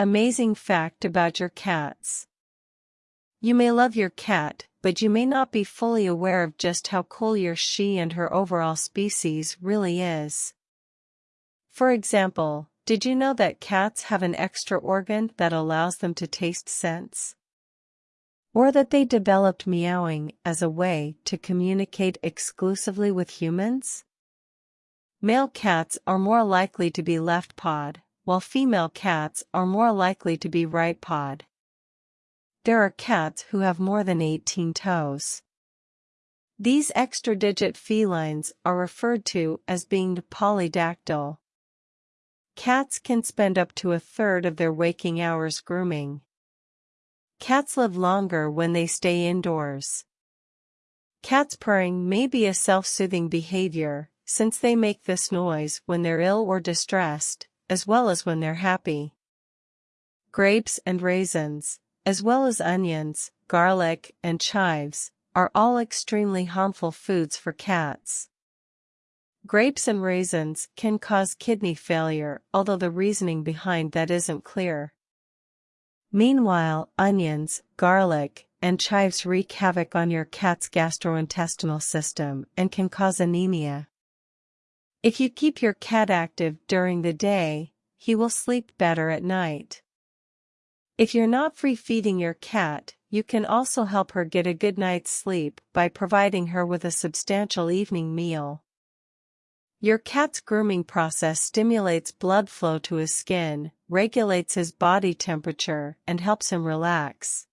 Amazing fact about your cats. You may love your cat, but you may not be fully aware of just how cool your she and her overall species really is. For example, did you know that cats have an extra organ that allows them to taste scents? Or that they developed meowing as a way to communicate exclusively with humans? Male cats are more likely to be left pawed, while female cats are more likely to be right pawed. There are cats who have more than 18 toes. These extra-digit felines are referred to as being polydactyl. Cats can spend up to a third of their waking hours grooming. Cats live longer when they stay indoors. Cats purring may be a self-soothing behavior, since they make this noise when they're ill or distressed, as well as when they're happy. Grapes and raisins, as well as onions, garlic, and chives, are all extremely harmful foods for cats. Grapes and raisins can cause kidney failure, although the reasoning behind that isn't clear. Meanwhile, onions, garlic, and chives wreak havoc on your cat's gastrointestinal system and can cause anemia. If you keep your cat active during the day, he will sleep better at night. If you're not free feeding your cat, you can also help her get a good night's sleep by providing her with a substantial evening meal. Your cat's grooming process stimulates blood flow to his skin, regulates his body temperature, and helps him relax.